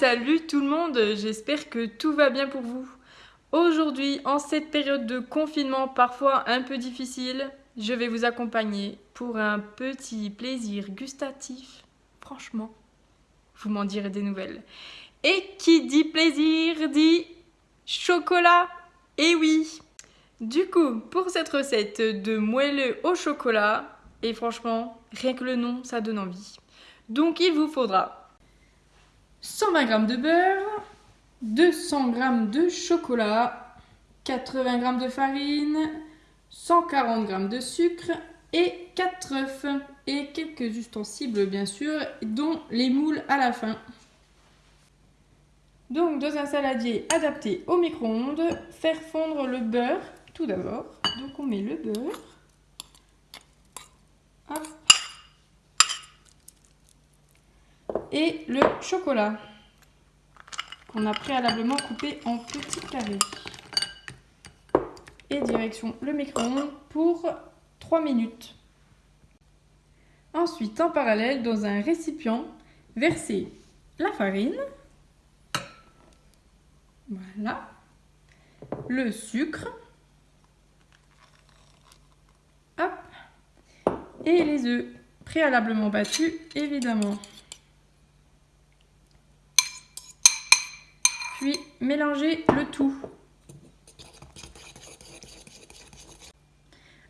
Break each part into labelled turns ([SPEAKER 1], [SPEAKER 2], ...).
[SPEAKER 1] salut tout le monde, j'espère que tout va bien pour vous. Aujourd'hui, en cette période de confinement parfois un peu difficile, je vais vous accompagner pour un petit plaisir gustatif. Franchement, vous m'en direz des nouvelles. Et qui dit plaisir dit chocolat. Et oui Du coup, pour cette recette de moelleux au chocolat, et franchement, rien que le nom, ça donne envie. Donc il vous faudra 120 g de beurre, 200 g de chocolat, 80 g de farine, 140 g de sucre et 4 œufs et quelques ustensiles bien sûr, dont les moules à la fin. Donc dans un saladier adapté au micro-ondes, faire fondre le beurre tout d'abord. Donc on met le beurre. Et le chocolat qu'on a préalablement coupé en petits carrés. Et direction le micro-ondes pour 3 minutes. Ensuite, en parallèle, dans un récipient, verser la farine. Voilà. Le sucre. Hop. Et les œufs préalablement battus, évidemment. Puis mélangez le tout.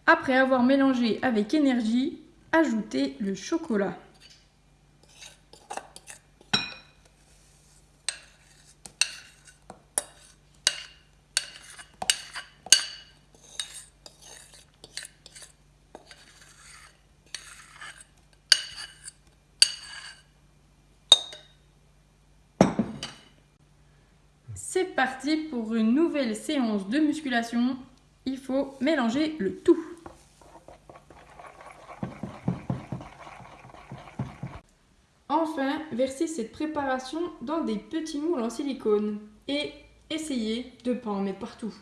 [SPEAKER 1] Après avoir mélangé avec énergie, ajoutez le chocolat. C'est parti pour une nouvelle séance de musculation. Il faut mélanger le tout. Enfin, versez cette préparation dans des petits moules en silicone et essayez de ne pas en mettre partout.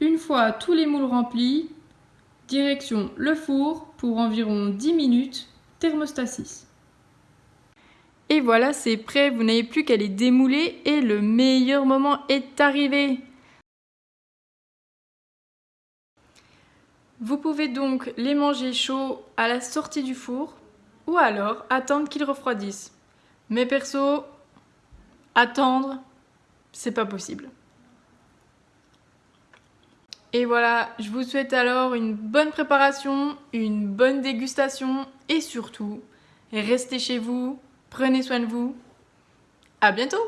[SPEAKER 1] Une fois tous les moules remplis, direction le four pour environ 10 minutes, thermostat 6. Et voilà, c'est prêt, vous n'avez plus qu'à les démouler et le meilleur moment est arrivé. Vous pouvez donc les manger chauds à la sortie du four ou alors attendre qu'ils refroidissent. Mais perso, attendre, c'est pas possible. Et voilà, je vous souhaite alors une bonne préparation, une bonne dégustation et surtout, restez chez vous, prenez soin de vous. À bientôt